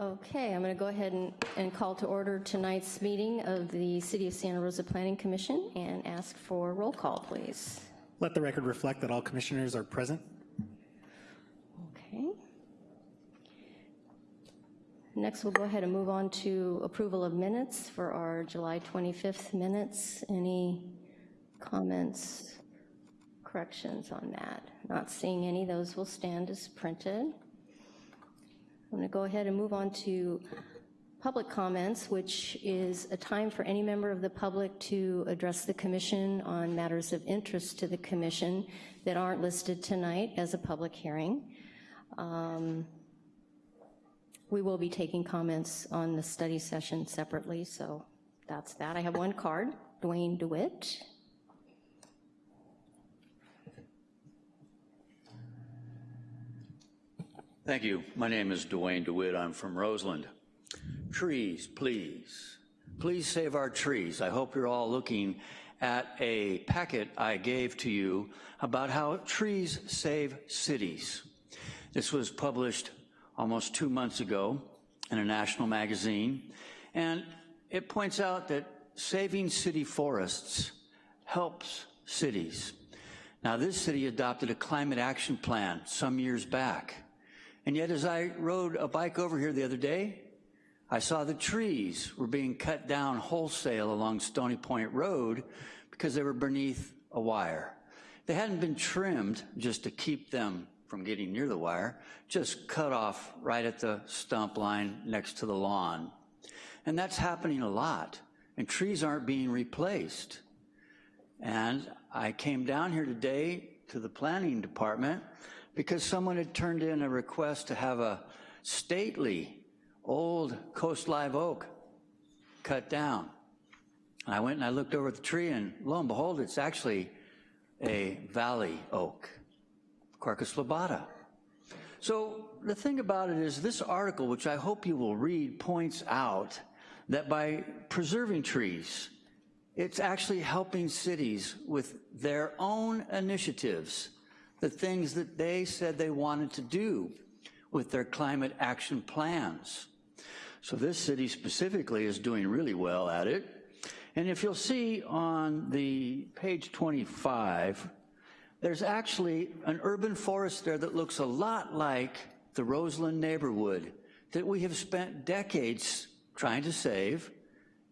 Okay, I'm going to go ahead and, and call to order tonight's meeting of the City of Santa Rosa Planning Commission and ask for roll call, please. Let the record reflect that all commissioners are present. Okay. Next, we'll go ahead and move on to approval of minutes for our July 25th minutes. Any comments, corrections on that? Not seeing any, those will stand as printed. I'm going to go ahead and move on to public comments, which is a time for any member of the public to address the commission on matters of interest to the commission that aren't listed tonight as a public hearing. Um, We will be taking comments on the study session separately, so that's that. I have one card, Dwayne DeWitt. Thank you. My name is Dwayne DeWitt. I'm from Roseland. Trees, please. Please save our trees. I hope you're all looking at a packet I gave to you about how trees save cities. This was published almost two months ago in a national magazine, and it points out that saving city forests helps cities. Now, this city adopted a climate action plan some years back, and yet as I rode a bike over here the other day, I saw the trees were being cut down wholesale along Stony Point Road because they were beneath a wire. They hadn't been trimmed just to keep them from getting near the wire, just cut off right at the stump line next to the lawn. And that's happening a lot, and trees aren't being replaced. And I came down here today to the planning department because someone had turned in a request to have a stately old coast live oak cut down. And I went and I looked over the tree and lo and behold, it's actually a valley oak, Quercus lobata. So the thing about it is this article, which I hope you will read, points out that by preserving trees, it's actually helping cities with their own initiatives the things that they said they wanted to do with their climate action plans. So this city specifically is doing really well at it. And if you'll see on the page 25, there's actually an urban forest there that looks a lot like the Roseland neighborhood that we have spent decades trying to save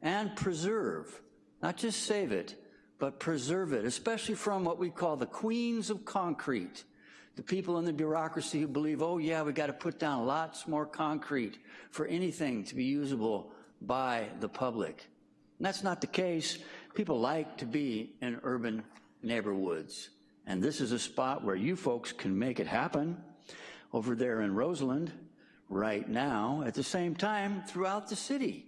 and preserve. Not just save it, but preserve it, especially from what we call the queens of concrete, the people in the bureaucracy who believe, oh yeah, we gotta put down lots more concrete for anything to be usable by the public. And that's not the case. People like to be in urban neighborhoods. And this is a spot where you folks can make it happen over there in Roseland right now, at the same time throughout the city.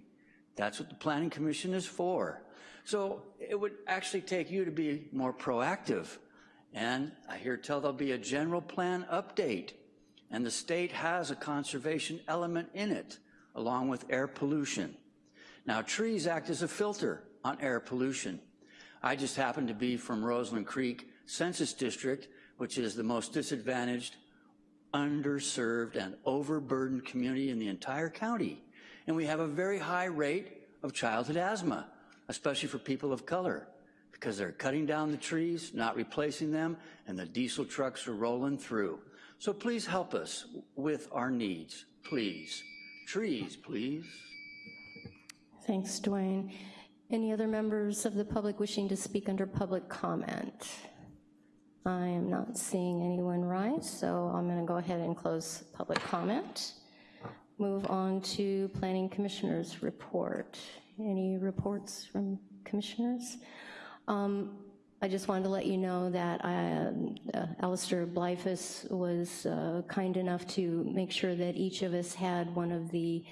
That's what the Planning Commission is for. So it would actually take you to be more proactive. And I hear tell there'll be a general plan update. And the state has a conservation element in it, along with air pollution. Now trees act as a filter on air pollution. I just happen to be from Roseland Creek Census District, which is the most disadvantaged, underserved, and overburdened community in the entire county. And we have a very high rate of childhood asthma especially for people of color, because they're cutting down the trees, not replacing them, and the diesel trucks are rolling through. So please help us with our needs, please. Trees, please. Thanks, Dwayne. Any other members of the public wishing to speak under public comment? I am not seeing anyone rise, so I'm gonna go ahead and close public comment. Move on to Planning Commissioner's report. Any reports from commissioners? Um, I just wanted to let you know that I, uh, Alistair Blyfus was uh, kind enough to make sure that each of us had one of the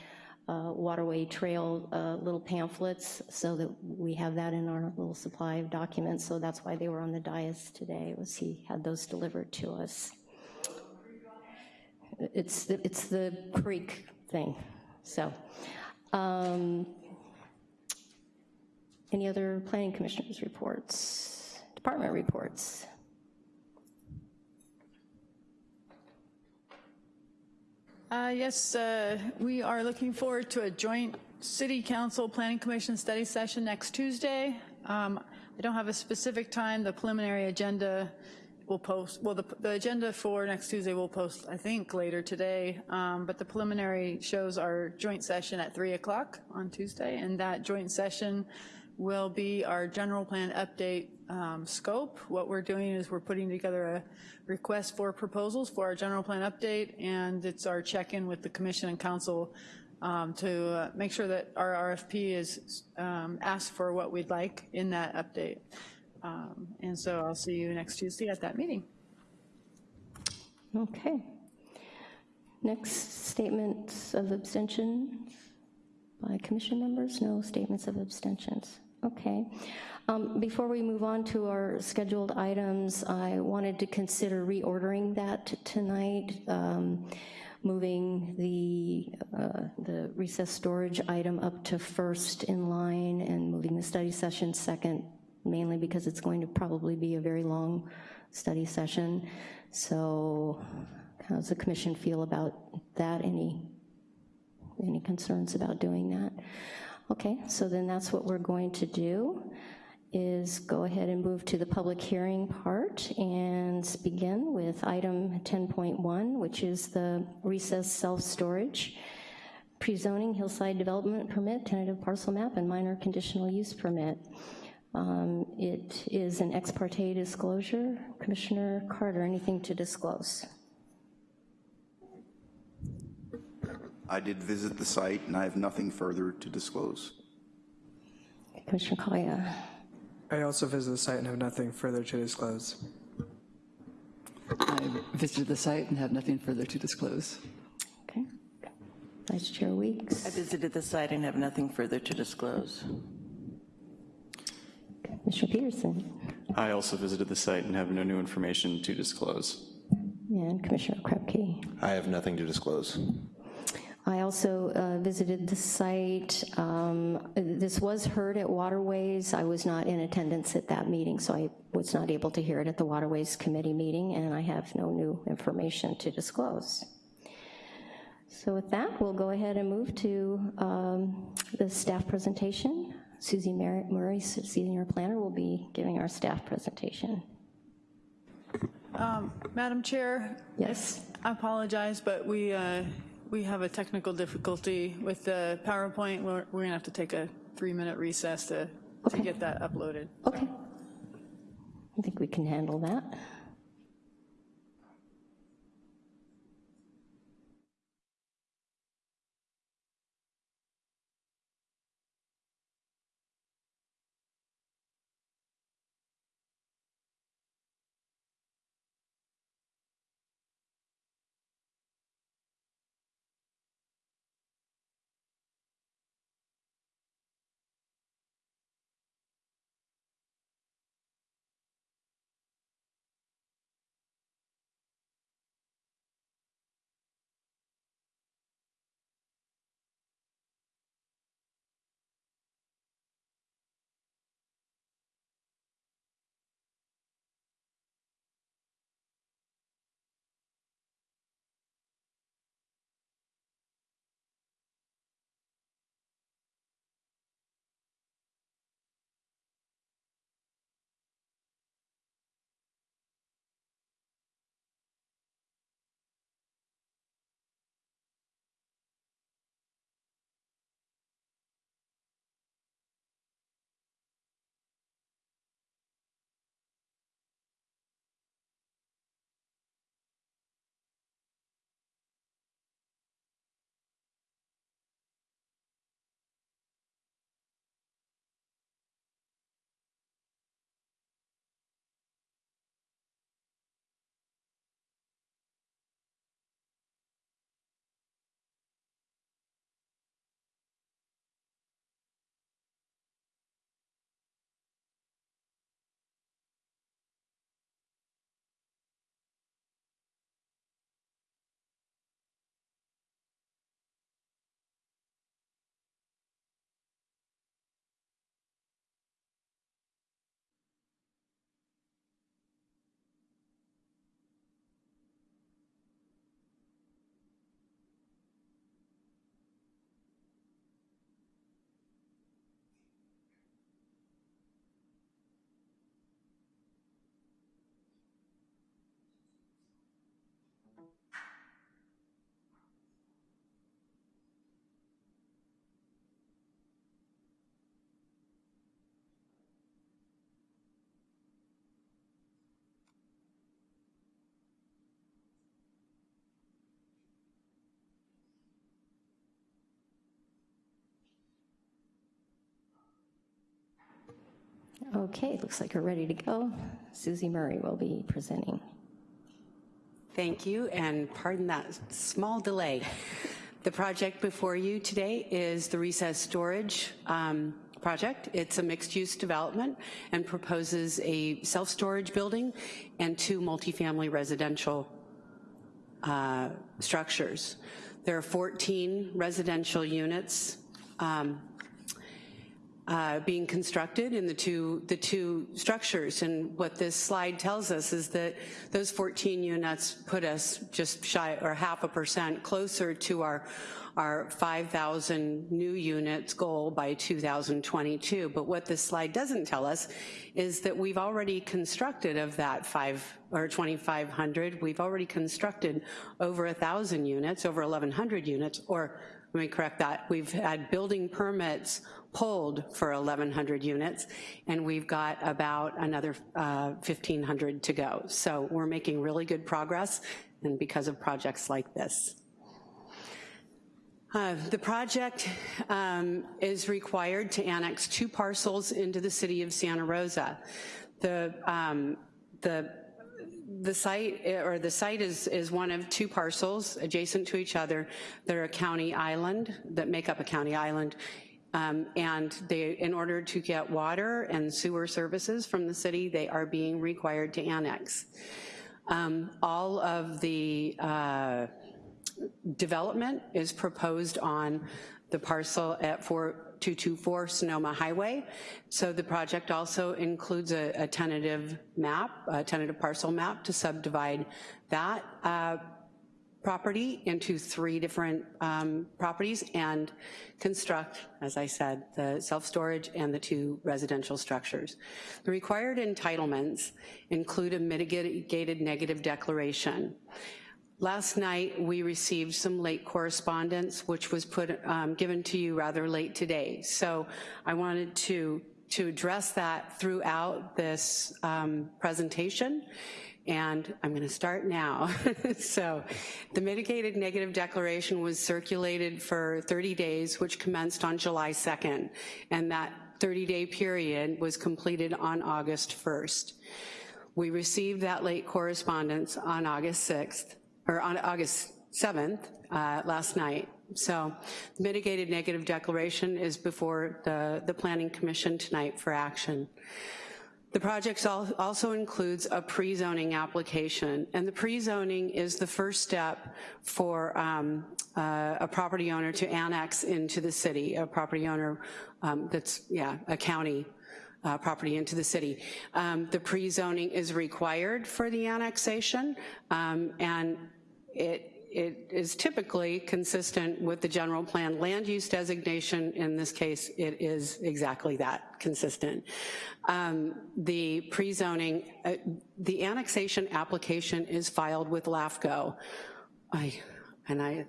uh, Waterway Trail uh, little pamphlets so that we have that in our little supply of documents. So that's why they were on the dais today, was he had those delivered to us. It's the, it's the creek thing, so. Um, any other planning commissioners reports? Department reports? Uh, Yes, uh, we are looking forward to a joint City Council Planning Commission study session next Tuesday. Um, I don't have a specific time. The preliminary agenda will post, well, the the agenda for next Tuesday will post, I think, later today. Um, But the preliminary shows our joint session at 3 o'clock on Tuesday, and that joint session will be our general plan update um, scope. What we're doing is we're putting together a request for proposals for our general plan update, and it's our check-in with the commission and council um, to uh, make sure that our RFP is um, asked for what we'd like in that update. Um, And so I'll see you next Tuesday at that meeting. Okay. Next, statements of abstention by commission members? No statements of abstentions. Okay. Um, Before we move on to our scheduled items, I wanted to consider reordering that tonight, um, moving the, uh, the recess storage item up to first in line and moving the study session second, mainly because it's going to probably be a very long study session. So how does the commission feel about that? Any, any concerns about doing that? Okay, so then that's what we're going to do, is go ahead and move to the public hearing part and begin with item 10.1, which is the recess self-storage, pre-zoning hillside development permit, tentative parcel map, and minor conditional use permit. Um, It is an ex parte disclosure. Commissioner Carter, anything to disclose? I did visit the site, and I have nothing further to disclose. Commissioner Collier? I also visited the site and have nothing further to disclose. I visited the site and have nothing further to disclose. Okay. Vice Chair Weeks. I visited the site and have nothing further to disclose. Commissioner Peterson? I also visited the site and have no new information to disclose. And Commissioner Krepke? I have nothing to disclose. I also uh, visited the site. Um, This was heard at Waterways. I was not in attendance at that meeting, so I was not able to hear it at the Waterways Committee meeting, and I have no new information to disclose. So with that, we'll go ahead and move to um, the staff presentation. Susie Murray, Senior Planner, will be giving our staff presentation. Madam Chair? Yes. I apologize, but we, uh, we have a technical difficulty with the PowerPoint. We're, we're gonna have to take a three-minute recess to, to get that uploaded. Okay. I think we can handle that. Okay, looks like we're ready to go. Susie Murray will be presenting. Thank you, and pardon that small delay. The project before you today is the recess storage um, project. It's a mixed-use development and proposes a self-storage building and two multifamily residential uh, structures. There are 14 residential units um, uh, being constructed in the two, the two structures. And what this slide tells us is that those 14 units put us just shy or half a percent closer to our, our 5,000 new units goal by 2022. But what this slide doesn't tell us is that we've already constructed of that five or 2,500, we've already constructed over 1,000 units, over 1,100 units, or let me correct that, we've had building permits pulled for 1,100 units, and we've got about another uh, 1,500 to go. So we're making really good progress, and because of projects like this. Uh, the project um, is required to annex two parcels into the city of Santa Rosa. The, um, the the site, or the site is, is one of two parcels adjacent to each other. They're a county island, that make up a county island, um, and they, in order to get water and sewer services from the city, they are being required to annex. Um, all of the uh, development is proposed on the parcel at 4224 Sonoma Highway. So the project also includes a, a tentative map, a tentative parcel map to subdivide that uh, property into three different um, properties and construct, as I said, the self-storage and the two residential structures. The required entitlements include a mitigated negative declaration. Last night, we received some late correspondence, which was put um, given to you rather late today. So I wanted to, to address that throughout this um, presentation and I'm gonna start now. so the mitigated negative declaration was circulated for 30 days, which commenced on July 2nd, and that 30-day period was completed on August 1st. We received that late correspondence on August 6th, or on August 7th, uh, last night. So the mitigated negative declaration is before the, the Planning Commission tonight for action. The project also includes a pre-zoning application, and the pre-zoning is the first step for um, uh, a property owner to annex into the city, a property owner um, that's, yeah, a county uh, property into the city. Um, the pre-zoning is required for the annexation, um, and it it is typically consistent with the general plan land use designation. In this case, it is exactly that, consistent. Um, the pre-zoning, uh, the annexation application is filed with LAFCO. I, and I,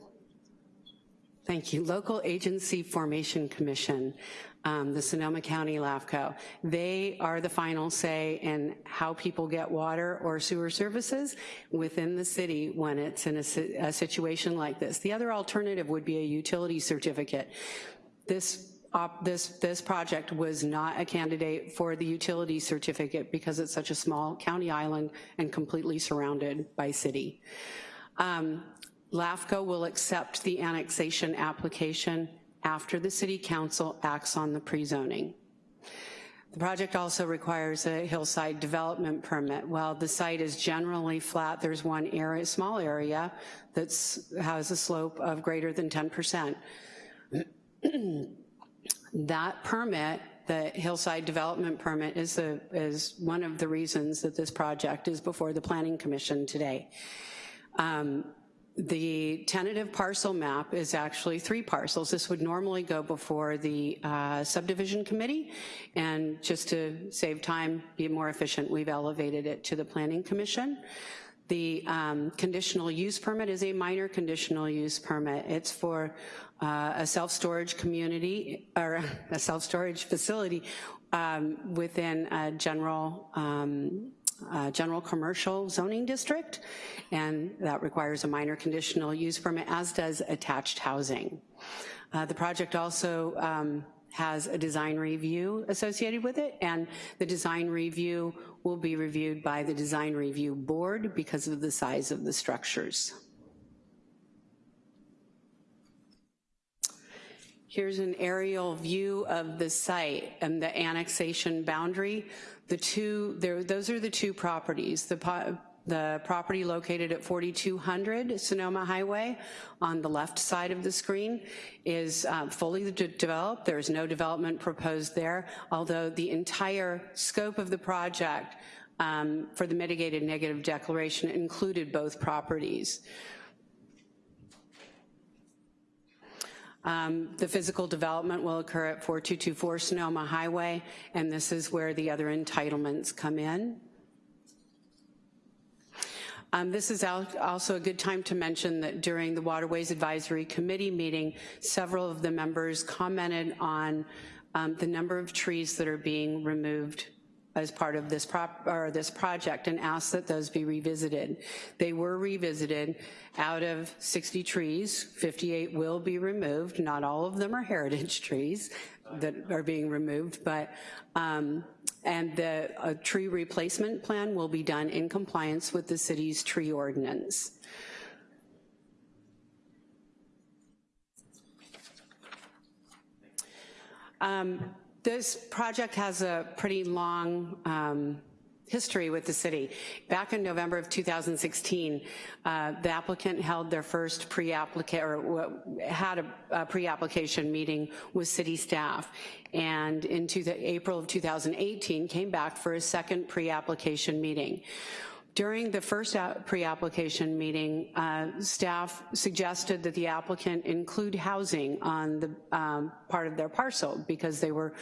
thank you, Local Agency Formation Commission um, the Sonoma County LAFCO. They are the final say in how people get water or sewer services within the city when it's in a, a situation like this. The other alternative would be a utility certificate. This op, this, this project was not a candidate for the utility certificate because it's such a small county island and completely surrounded by city. Um, LAFCO will accept the annexation application after the city council acts on the pre-zoning. The project also requires a hillside development permit. While the site is generally flat, there's one area, small area that has a slope of greater than 10%. that permit, the hillside development permit, is, the, is one of the reasons that this project is before the Planning Commission today. Um, the tentative parcel map is actually three parcels. This would normally go before the uh, subdivision committee, and just to save time, be more efficient, we've elevated it to the planning commission. The um, conditional use permit is a minor conditional use permit. It's for uh, a self-storage community, or a self-storage facility um, within a general um, uh, general commercial zoning district, and that requires a minor conditional use permit, as does attached housing. Uh, the project also um, has a design review associated with it, and the design review will be reviewed by the design review board because of the size of the structures. Here's an aerial view of the site and the annexation boundary. The two, there, those are the two properties. The, po- the property located at 4200 Sonoma Highway on the left side of the screen is uh, fully de- developed. There's no development proposed there, although the entire scope of the project um, for the mitigated negative declaration included both properties. Um, The physical development will occur at 4224 Sonoma Highway, and this is where the other entitlements come in. Um, This is also a good time to mention that during the Waterways Advisory Committee meeting, several of the members commented on um, the number of trees that are being removed as part of this this project and asked that those be revisited. They were revisited. Out of 60 trees, 58 will be removed. Not all of them are heritage trees that are being removed, but, um, and the a tree replacement plan will be done in compliance with the city's tree ordinance. Um, This project has a pretty long um, history with the city. Back in November of 2016, uh, the applicant held their first pre-application, or had a a pre-application meeting with city staff, and in April of 2018, came back for a second pre-application meeting. During the first pre-application meeting, uh, staff suggested that the applicant include housing on the um, part of their parcel because they were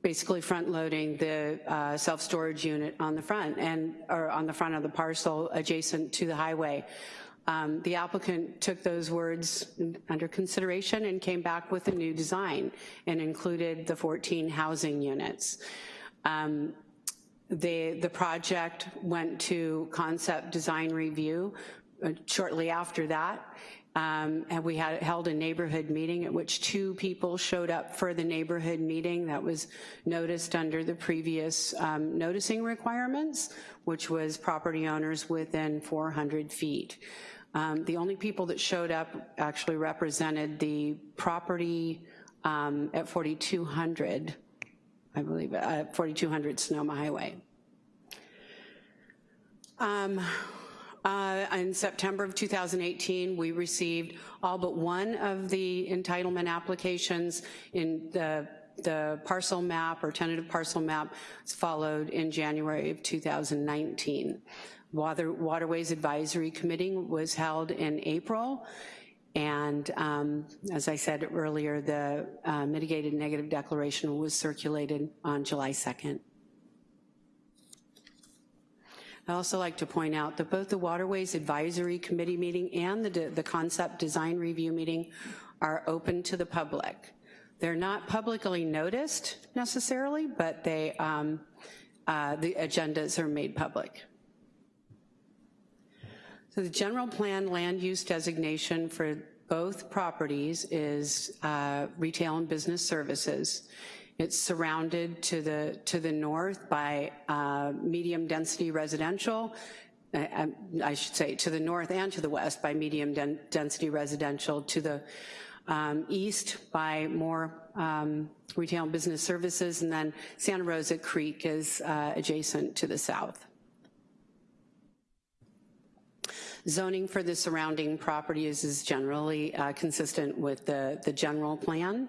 basically front-loading the uh, self-storage unit on the front and, or on the front of the parcel adjacent to the highway. Um, The applicant took those words under consideration and came back with a new design and included the 14 housing units. Um, the, the project went to concept design review uh, shortly after that, um, and we had held a neighborhood meeting at which two people showed up for the neighborhood meeting that was noticed under the previous um, noticing requirements, which was property owners within 400 feet. Um, The only people that showed up actually represented the property um, at 4200 I believe, uh, 4200 Sonoma Highway. Um, uh, In September of 2018, we received all but one of the entitlement applications in the the parcel map or tentative parcel map followed in January of 2019. Water, Waterways Advisory Committee was held in April, and um, as I said earlier, the uh, mitigated negative declaration was circulated on July 2nd. I'd also like to point out that both the Waterways Advisory Committee meeting and the, the Concept Design Review meeting are open to the public. They're not publicly noticed necessarily, but they, um, uh, the agendas are made public. So the general plan land use designation for both properties is uh, retail and business services. It's surrounded to the, to the north by uh, medium-density residential, I, I should say to the north and to the west by medium-density residential, to the um, east by more um, retail and business services, and then Santa Rosa Creek is uh, adjacent to the south. Zoning for the surrounding properties is generally uh, consistent with the, the general plan.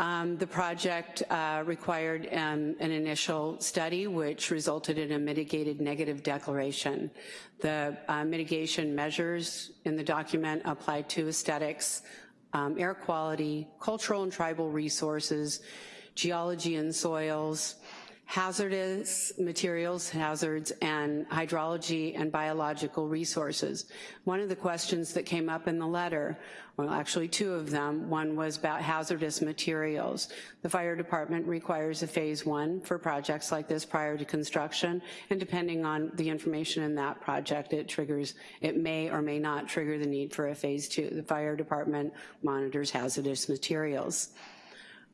Um, The project uh, required um, an initial study, which resulted in a mitigated negative declaration. The uh, mitigation measures in the document apply to aesthetics, um, air quality, cultural and tribal resources, geology and soils, hazardous materials, hazards, and hydrology and biological resources. One of the questions that came up in the letter, well, actually two of them, one was about hazardous materials. The fire department requires a phase one for projects like this prior to construction, and depending on the information in that project, it triggers, it may or may not trigger the need for a phase two. The fire department monitors hazardous materials.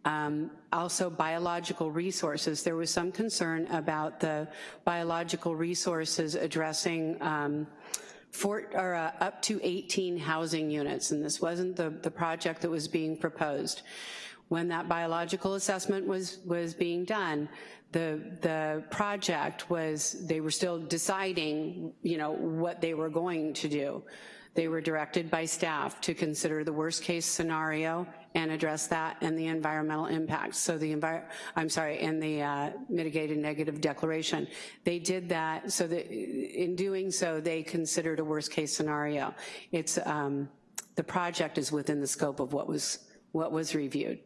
Um, also, biological resources. There was some concern about the biological resources addressing um, or, uh, up to 18 housing units, and this wasn't the, the project that was being proposed. When that biological assessment was, was being done, the, the project was, they were still deciding, you know, what they were going to do. They were directed by staff to consider the worst case scenario and address that and the environmental impacts. So the envir I'm sorry, and the uh, mitigated negative declaration. They did that so that in doing so, they considered a worst case scenario. It's, um, the project is within the scope of what was, what was reviewed.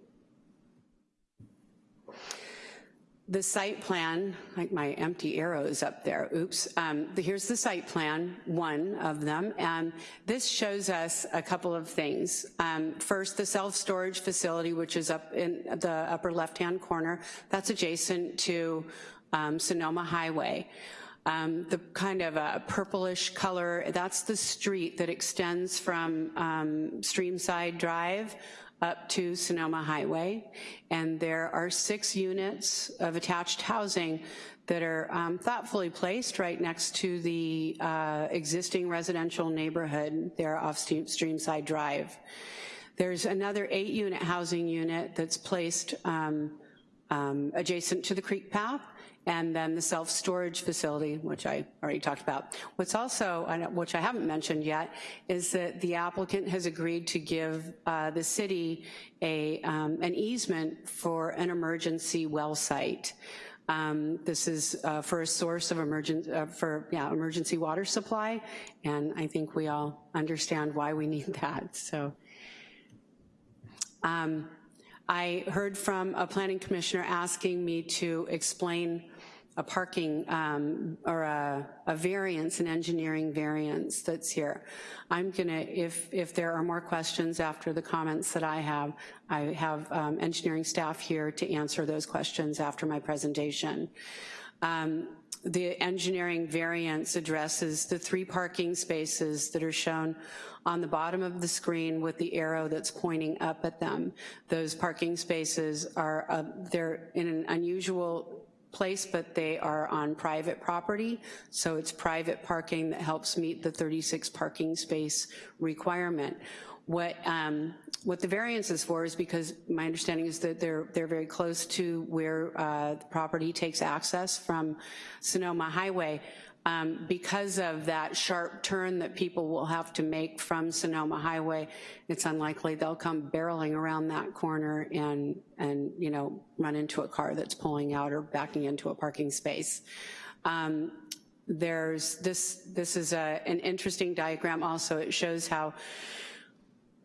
The site plan, like my empty arrows up there, oops. Um, here's the site plan, one of them, and this shows us a couple of things. Um, first, the self-storage facility, which is up in the upper left-hand corner, that's adjacent to um, Sonoma Highway. Um, the kind of a purplish color, that's the street that extends from um, Streamside Drive up to Sonoma Highway, and there are six units of attached housing that are um, thoughtfully placed right next to the uh, existing residential neighborhood there off Streamside Drive. There's another eight unit housing unit that's placed um, um, adjacent to the creek path, and then the self-storage facility, which I already talked about. What's also, which I haven't mentioned yet, is that the applicant has agreed to give uh, the city a, um, an easement for an emergency well site. Um, this is uh, for a source of emergent, uh, for yeah, emergency water supply, and I think we all understand why we need that, so. Um, I heard from a planning commissioner asking me to explain a parking um, or a, a, variance, an engineering variance that's here. I'm gonna, if, if there are more questions after the comments that I have, I have um, engineering staff here to answer those questions after my presentation. Um, the engineering variance addresses the three parking spaces that are shown on the bottom of the screen with the arrow that's pointing up at them. Those parking spaces are, uh, they're in an unusual place, but they are on private property, so it's private parking that helps meet the 36 parking space requirement. What, um, what the variance is for is because my understanding is that they're, they're very close to where uh, the property takes access from Sonoma Highway. Um, because of that sharp turn that people will have to make from Sonoma Highway, it's unlikely they'll come barreling around that corner and, and you know, run into a car that's pulling out or backing into a parking space. Um, there's this, this is a, an interesting diagram also. It shows how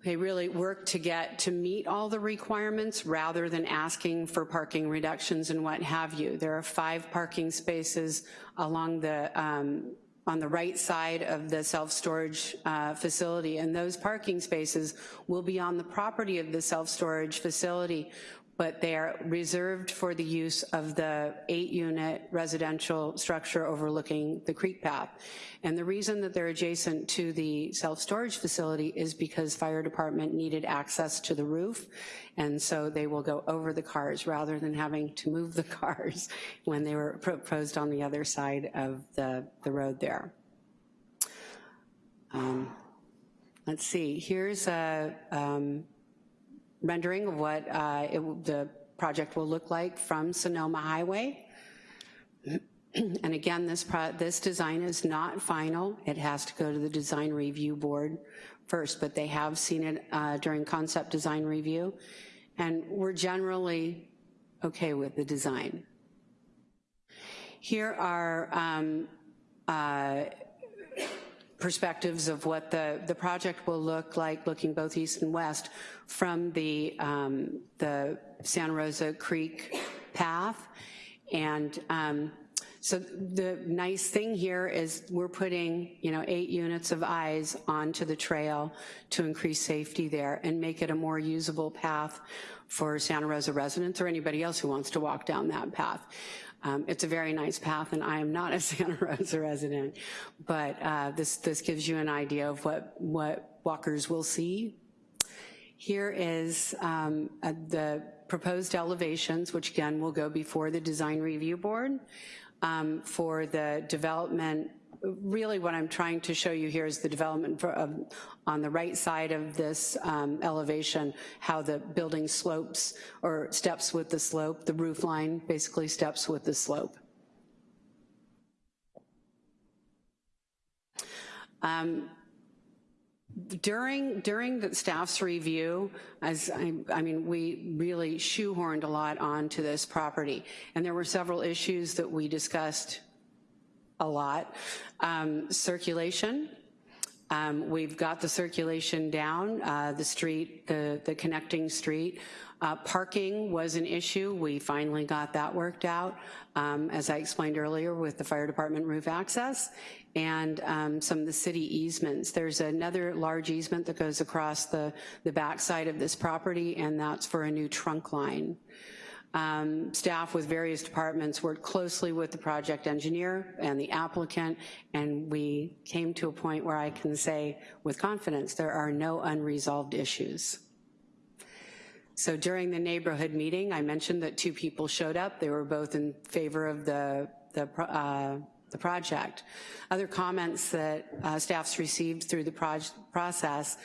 they really work to get to meet all the requirements rather than asking for parking reductions and what have you. There are five parking spaces along the um, on the right side of the self-storage uh, facility, and those parking spaces will be on the property of the self-storage facility but they are reserved for the use of the eight unit residential structure overlooking the creek path. And the reason that they're adjacent to the self-storage facility is because fire department needed access to the roof, and so they will go over the cars rather than having to move the cars when they were proposed on the other side of the, the road there. Um, let's see, here's a, um, rendering of what uh, it, the project will look like from Sonoma Highway. and again, this, this design is not final. It has to go to the design review board first, but they have seen it uh, during concept design review. And we're generally okay with the design. Here are um, uh, perspectives of what the, the project will look like, looking both east and west from the, um, the Santa Rosa Creek path. And um, so the nice thing here is we're putting, you know, eight units of eyes onto the trail to increase safety there and make it a more usable path for Santa Rosa residents or anybody else who wants to walk down that path. Um, it's a very nice path, and I am not a Santa Rosa resident, but uh, this, this gives you an idea of what, what walkers will see. Here is um, the proposed elevations, which again will go before the design review board um, for the development really what I'm trying to show you here is the development for, on the right side of this um, elevation, how the building slopes or steps with the slope, the roof line basically steps with the slope. Um, during, during the staff's review, as I, I mean, we really shoehorned a lot onto this property, and there were several issues that we discussed a lot. Um, circulation, um, we've got the circulation down, uh, the street, the, the connecting street. Uh, parking was an issue. We finally got that worked out, um, as I explained earlier with the fire department roof access and um, some of the city easements. There's another large easement that goes across the, the backside of this property, and that's for a new trunk line. Um, staff with various departments worked closely with the project engineer and the applicant, and we came to a point where I can say with confidence there are no unresolved issues. So during the neighborhood meeting, I mentioned that two people showed up. They were both in favor of the, the, uh, the project. Other comments that uh, staffs received through the process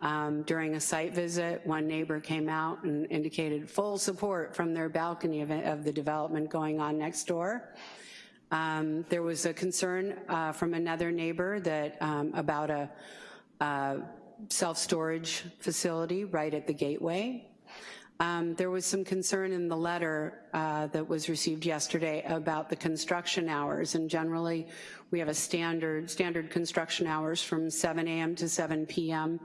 um, during a site visit, one neighbor came out and indicated full support from their balcony of, of the development going on next door. Um, there was a concern uh, from another neighbor that um, about a, a self-storage facility right at the gateway. Um, there was some concern in the letter uh, that was received yesterday about the construction hours, and generally we have a standard standard construction hours from 7 a.m. to 7 p.m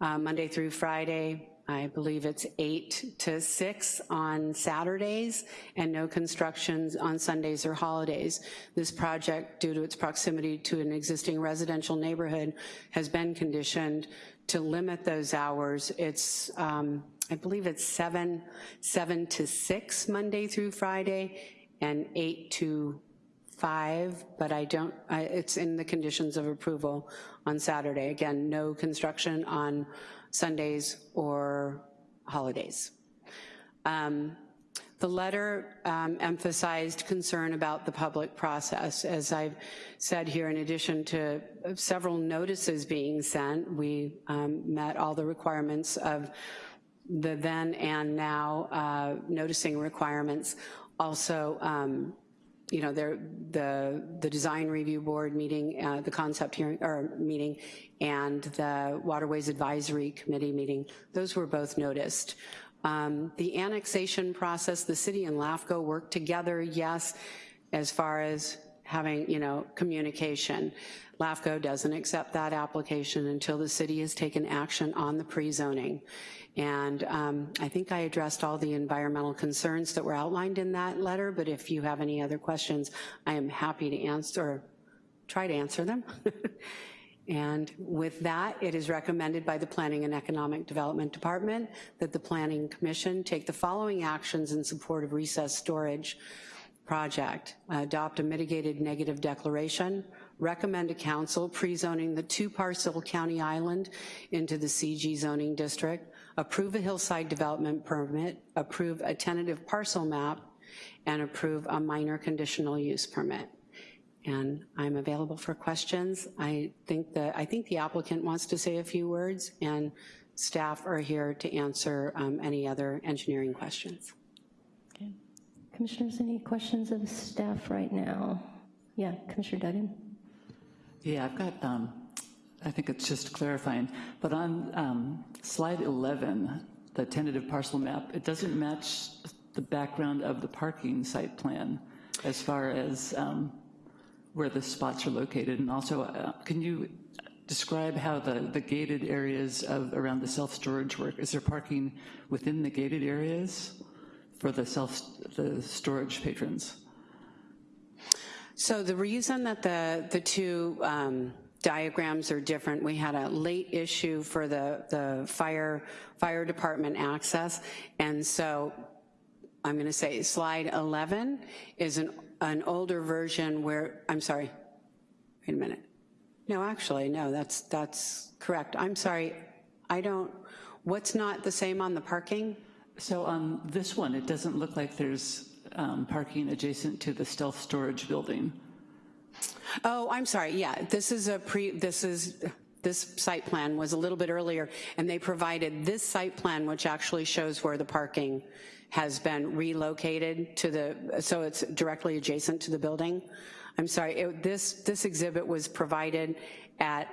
uh, Monday through Friday. I believe it's eight to six on Saturdays and no constructions on Sundays or holidays. This project, due to its proximity to an existing residential neighborhood, has been conditioned to limit those hours. It's, um, I believe it's seven, seven to six Monday through Friday and eight to five, but I don't, I, it's in the conditions of approval on Saturday. Again, no construction on Sundays or holidays. Um, the letter um, emphasized concern about the public process. As I've said here, in addition to several notices being sent, we um, met all the requirements of the then and now uh, noticing requirements. Also, um, you know, the, the design review board meeting, uh, the concept hearing, or meeting, and the Waterways Advisory Committee meeting, those were both noticed. Um, the annexation process, the city and LAFCO worked together, yes, as far as having, you know, communication. LAFCO doesn't accept that application until the city has taken action on the pre-zoning. And um, I think I addressed all the environmental concerns that were outlined in that letter, but if you have any other questions, I am happy to answer, try to answer them. and with that, it is recommended by the Planning and Economic Development Department that the Planning Commission take the following actions in support of recess storage project. Adopt a mitigated negative declaration, recommend to council pre-zoning the two parcel county island into the CG zoning district, approve a hillside development permit, approve a tentative parcel map, and approve a minor conditional use permit. And I'm available for questions. I think that I think the applicant wants to say a few words, and staff are here to answer um, any other engineering questions. Commissioners, any questions of staff right now? Yeah, Commissioner Duggan. Yeah, I've got um, I think it's just clarifying, but on um, slide 11, the tentative parcel map, it doesn't match the background of the parking site plan as far as um, where the spots are located. And also, uh, can you describe how the, the gated areas of around the self-storage work? Is there parking within the gated areas for the self, the storage patrons? So the reason that the, the two um, diagrams are different, we had a late issue for the, the fire, fire department access, and so I'm gonna say slide 11 is an, an older version where, I'm sorry, wait a minute. No, actually, no, that's, that's correct. I'm sorry, I don't, what's not the same on the parking? So on this one, it doesn't look like there's um, parking adjacent to the stealth storage building. Oh, I'm sorry, yeah, this is a pre, this is, this site plan was a little bit earlier, and they provided this site plan, which actually shows where the parking has been relocated to the, so it's directly adjacent to the building. I'm sorry, it- this, this exhibit was provided at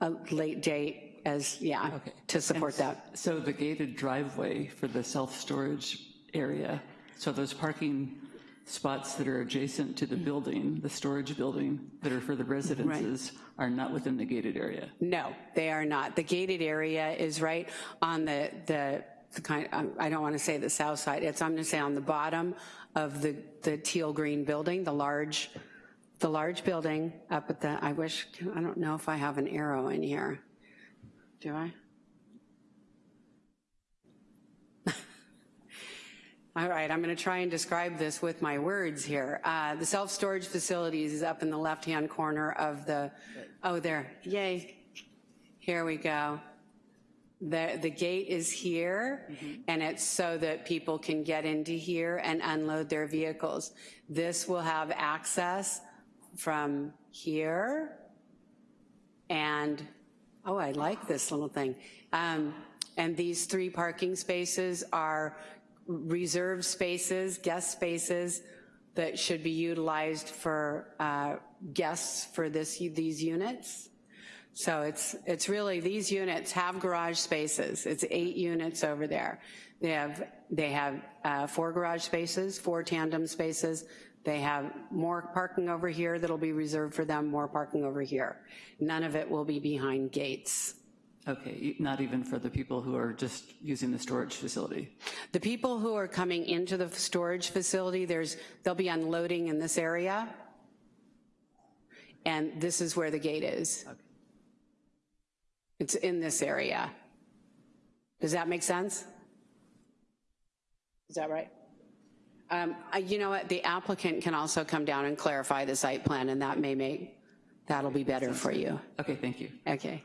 a late date as, yeah, to support that. So the gated driveway for the self-storage area, so those parking spots that are adjacent to the building, the storage building, that are for the residences, are not within the gated area? No, they are not. The gated area is right on the, the, the kind, um, I don't want to say the south side, it's, I'm going to say on the bottom of the, the teal green building, the large, the large building up at the, I wish, I don't know if I have an arrow in here. Do I? All right, I'm going to try and describe this with my words here. Uh, The self-storage facilities is up in the left-hand corner of the, oh, there, yay. Here we go. The, the gate is here, and it's so that people can get into here and unload their vehicles. This will have access from here, and, oh, I like this little thing. Um, And these three parking spaces are reserved spaces, guest spaces, that should be utilized for uh, guests for this, these units. So it's, it's really, these units have garage spaces. It's eight units over there. They have, they have uh, four garage spaces, four tandem spaces. They have more parking over here that'll be reserved for them, more parking over here. None of it will be behind gates. Okay, not even for the people who are just using the storage facility? The people who are coming into the storage facility, there's, they'll be unloading in this area. And this is where the gate is. Okay. It's in this area. Does that make sense? Is that right? Um, I- You know what, the applicant can also come down and clarify the site plan, and that may make, that'll be better for you. Okay, thank you. Okay.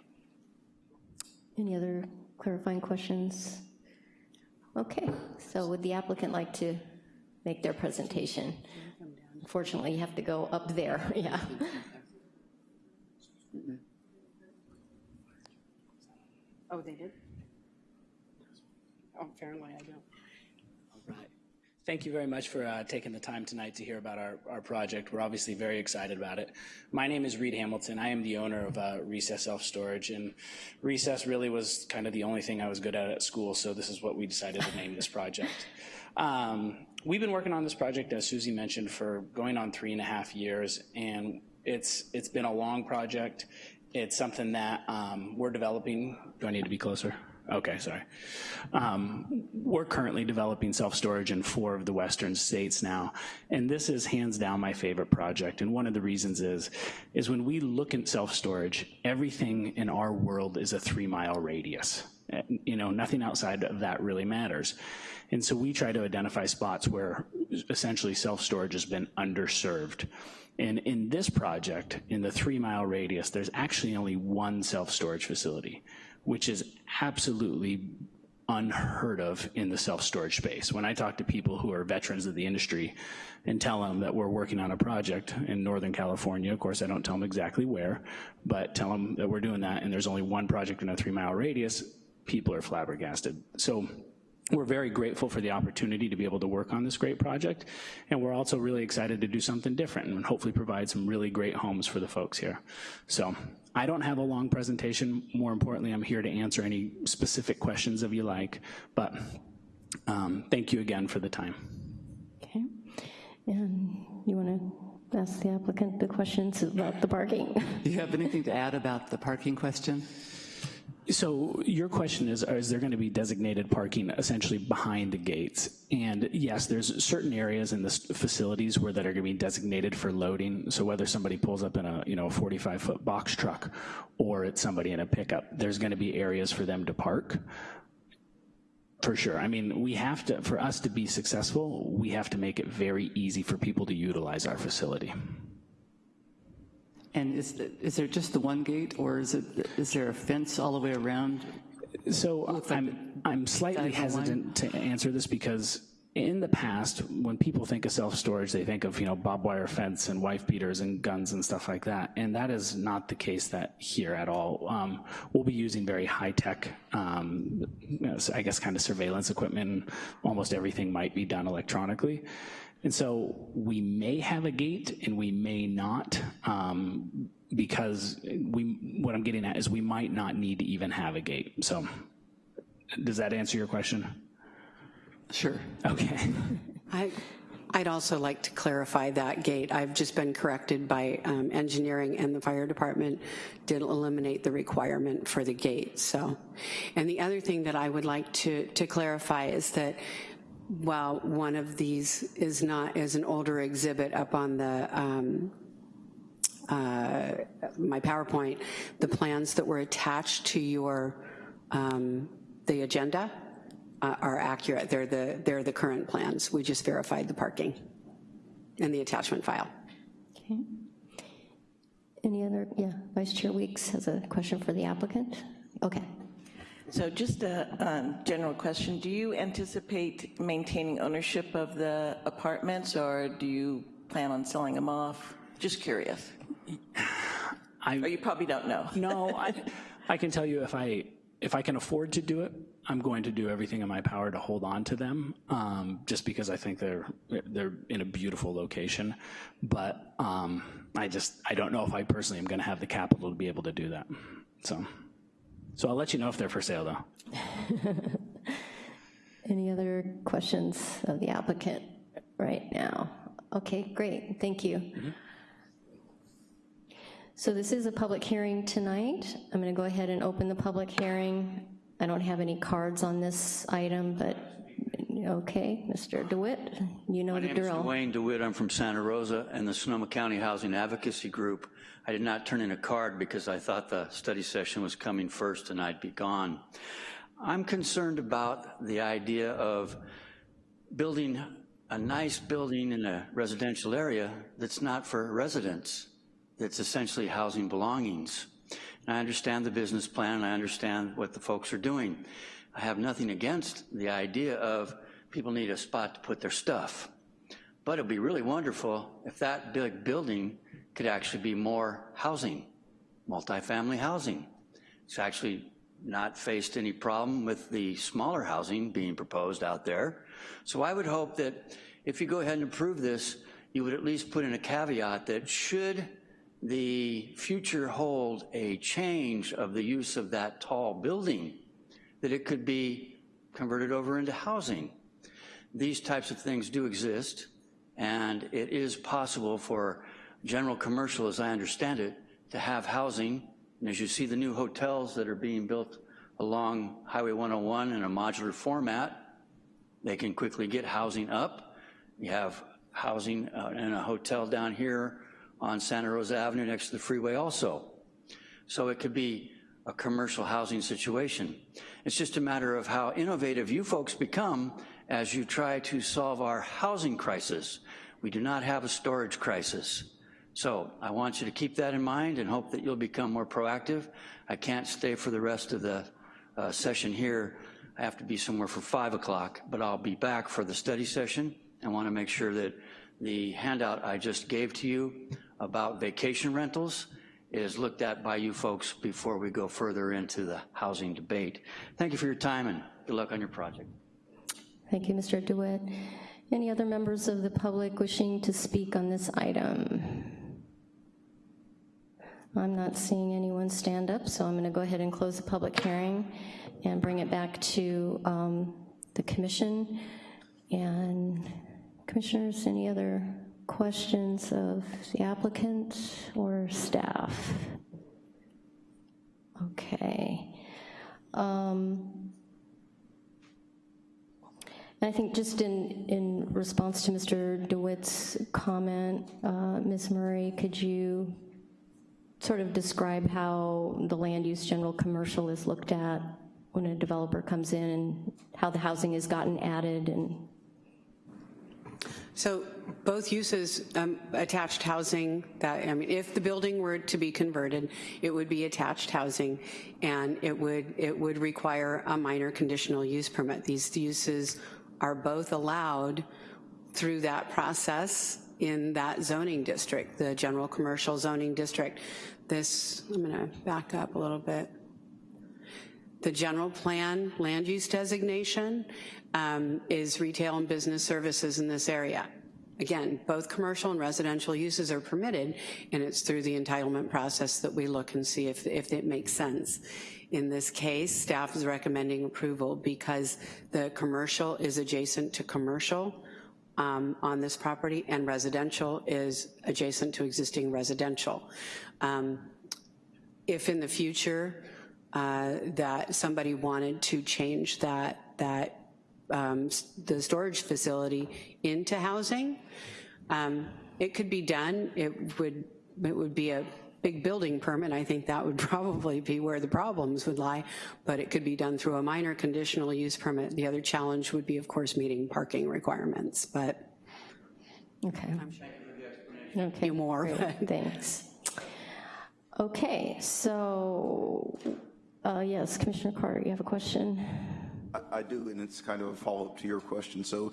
Any other clarifying questions? Okay, so would the applicant like to make their presentation? Unfortunately, you have to go up there, yeah. Oh, they did? Oh, apparently I don't. Thank you very much for uh, taking the time tonight to hear about our, our project. We're obviously very excited about it. My name is Reed Hamilton. I am the owner of uh, Recess Self Storage, and Recess really was kind of the only thing I was good at at school, so this is what we decided to name this project. Um, we've been working on this project, as Susie mentioned, for going on three and a half years, and it's it's been a long project. It's something that um, we're developing. Do I need to be closer? Okay, sorry. Um, we're currently developing self-storage in four of the western states now, and this is hands down my favorite project. And one of the reasons is, is when we look at self-storage, everything in our world is a three-mile radius. Uh, You know, nothing outside of that really matters. And so we try to identify spots where essentially self-storage has been underserved. And in this project, in the three-mile radius, there's actually only one self-storage facility, which is absolutely unheard of in the self-storage space. When I talk to people who are veterans of the industry and tell them that we're working on a project in Northern California, of course I don't tell them exactly where, but tell them that we're doing that and there's only one project in a three-mile radius, people are flabbergasted. So we're very grateful for the opportunity to be able to work on this great project, and we're also really excited to do something different and hopefully provide some really great homes for the folks here. So I don't have a long presentation. More importantly, I'm here to answer any specific questions if you like, but um, thank you again for the time. Okay, and you want to ask the applicant the questions about the parking? Do you have anything to add about the parking question? So your question is, is there going to be designated parking essentially behind the gates? And yes, there's certain areas in the facilities where that are going to be designated for loading. So whether somebody pulls up in a, you know, a 45-foot box truck or it's somebody in a pickup, there's going to be areas for them to park. For sure. I mean, we have to, for us to be successful, we have to make it very easy for people to utilize our facility. And is, is there just the one gate, or is it, is there a fence all the way around? So I'm, I'm slightly diagonal line? hesitant to answer this because in the past, when people think of self-storage, they think of, you know, barbed wire fence and wife beaters and guns and stuff like that. And that is not the case that here at all. Um, we'll be using very high-tech, um, you know, I guess, kind of surveillance equipment. Almost everything might be done electronically. And so we may have a gate and we may not, um, because we, what I'm getting at is we might not need to even have a gate. So does that answer your question? Sure. Okay. I, I'd also like to clarify that gate. I've just been corrected by um, engineering and the fire department did eliminate the requirement for the gate, so. And the other thing that I would like to, to clarify is that while one of these is not, is an older exhibit up on the, um, uh, my PowerPoint, the plans that were attached to your, um, the agenda uh, are accurate. They're the, they're the current plans. We just verified the parking and the attachment file. Okay. Any other, yeah, Vice Chair Weeks has a question for the applicant. Okay. So just a um, general question, do you anticipate maintaining ownership of the apartments, or do you plan on selling them off? Just curious. I, Or you probably don't know. no, I, I can tell you if I, if I can afford to do it, I'm going to do everything in my power to hold on to them, um, just because I think they're, they're in a beautiful location. But um, I just, I don't know if I personally am gonna have the capital to be able to do that, so. So I'll let you know if they're for sale, though. Any other questions of the applicant right now? Okay, great, thank you. Mm-hmm. So this is a public hearing tonight. I'm going to go ahead and open the public hearing. I don't have any cards on this item, but, okay, Mr. DeWitt, you know My the name is drill. Dwayne DeWitt. I'm from Santa Rosa and the Sonoma County Housing Advocacy Group. I did not turn in a card because I thought the study session was coming first and I'd be gone. I'm concerned about the idea of building a nice building in a residential area that's not for residents, that's essentially housing belongings. And I understand the business plan and I understand what the folks are doing. I have nothing against the idea of people need a spot to put their stuff. But it'd be really wonderful if that big building could actually be more housing, multifamily housing. It's actually not faced any problem with the smaller housing being proposed out there. So I would hope that if you go ahead and approve this, you would at least put in a caveat that should the future hold a change of the use of that tall building, that it could be converted over into housing. These types of things do exist, and it is possible for general commercial, as I understand it, to have housing. And as you see the new hotels that are being built along Highway 101 in a modular format, they can quickly get housing up. You have housing uh, in a hotel down here on Santa Rosa Avenue next to the freeway also. So it could be a commercial housing situation. It's just a matter of how innovative you folks become as you try to solve our housing crisis. We do not have a storage crisis. So I want you to keep that in mind and hope that you'll become more proactive. I can't stay for the rest of the uh, session here. I have to be somewhere for five o'clock, but I'll be back for the study session. I want to make sure that the handout I just gave to you about vacation rentals is looked at by you folks before we go further into the housing debate. Thank you for your time and good luck on your project. Thank you, Mr. DeWitt. Any other members of the public wishing to speak on this item? I'm not seeing anyone stand up, so I'm going to go ahead and close the public hearing and bring it back to um, the commission. And commissioners, any other questions of the applicant or staff? Okay. Um, I think just in, in response to Mr. DeWitt's comment, uh, Ms. Murray, could you sort of describe how the land use general commercial is looked at when a developer comes in and how the housing has gotten added and So both uses, um, attached housing, that, I mean, if the building were to be converted, it would be attached housing, and it would, it would require a minor conditional use permit. These uses are both allowed through that process in that zoning district, the general commercial zoning district. This, I'm gonna back up a little bit. The general plan land use designation um, is retail and business services in this area. Again, both commercial and residential uses are permitted, and it's through the entitlement process that we look and see if, if it makes sense. In this case, staff is recommending approval because the commercial is adjacent to commercial um, on this property, and residential is adjacent to existing residential. Um, if in the future uh, that somebody wanted to change that, that um, the storage facility into housing, um, it could be done. It would, it would be a big building permit. I think that would probably be where the problems would lie, but it could be done through a minor conditional use permit. The other challenge would be, of course, meeting parking requirements, but Okay. I'm sure Okay. more. Great, Thanks. Okay, so, uh, yes, Commissioner Carter, you have a question? I- do, and it's kind of a follow-up to your question. So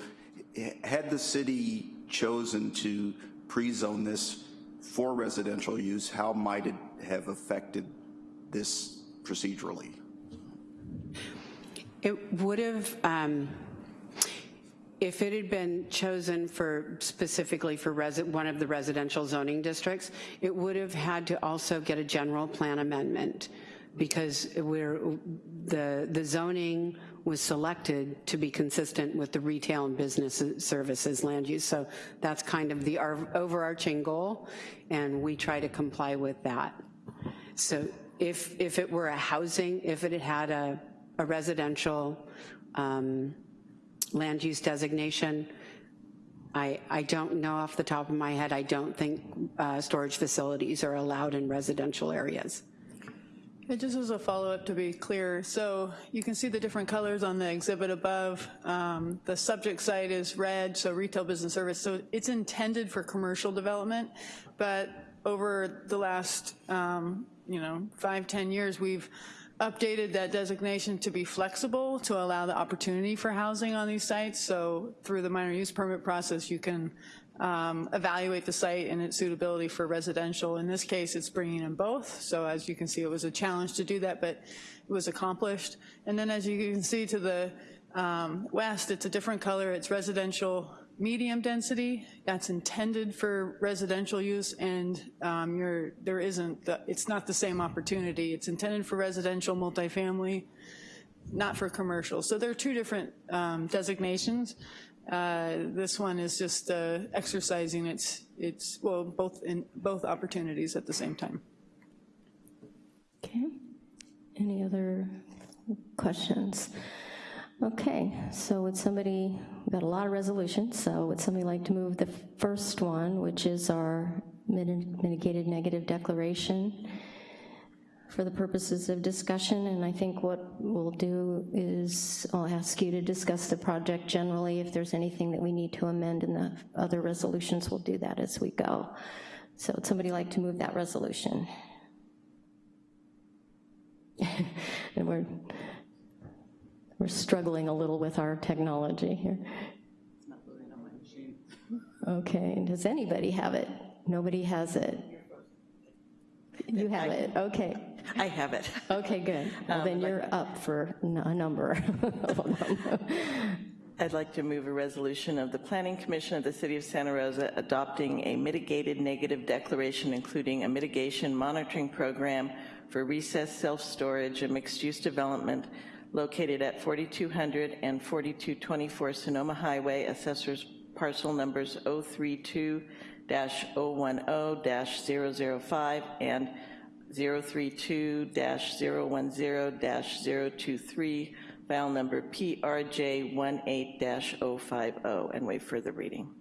had the city chosen to pre-zone this for residential use, how might it have affected this procedurally? It would have, um, if it had been chosen for, specifically for one of the residential zoning districts, it would have had to also get a general plan amendment because we're, the, the zoning was selected to be consistent with the retail and business services land use. So that's kind of the overarching goal, and we try to comply with that. So if, if it were a housing, if it had had a, a residential um, land use designation, I, I don't know off the top of my head, I don't think uh, storage facilities are allowed in residential areas. And just as a follow-up to be clear, so you can see the different colors on the exhibit above. Um, the subject site is red, so retail business service. So it's intended for commercial development, but over the last, um, you know, five, ten years, we've updated that designation to be flexible to allow the opportunity for housing on these sites. So through the minor use permit process, you can um, evaluate the site and its suitability for residential. In this case, it's bringing in both. So as you can see, it was a challenge to do that, but it was accomplished. And then as you can see to the um, west, it's a different color. It's residential medium density. That's intended for residential use, and um, there isn't, the, it's not the same opportunity. It's intended for residential multifamily, not for commercial. So there are two different um, designations. Uh, this one is just uh, exercising its, its, well, both in both opportunities at the same time. Okay. Any other questions? Okay, so would somebody, we've got a lot of resolutions, so would somebody like to move the first one, which is our mitigated negative declaration for the purposes of discussion, and I think what we'll do is I'll ask you to discuss the project generally. If there's anything that we need to amend in the other resolutions, we'll do that as we go. So would somebody like to move that resolution? And we're, we're struggling a little with our technology here. Okay, does anybody have it? Nobody has it. You have it, okay. I have it. Okay, good. Well, um, then you're up for a number of them. I'd like to move a resolution of the Planning Commission of the City of Santa Rosa adopting a mitigated negative declaration, including a mitigation monitoring program for recessed self-storage and mixed-use development located at 4200 and 4224 Sonoma Highway, assessors parcel numbers 032-010-005 and 032-010-023, file number PRJ18-050, and waive further reading.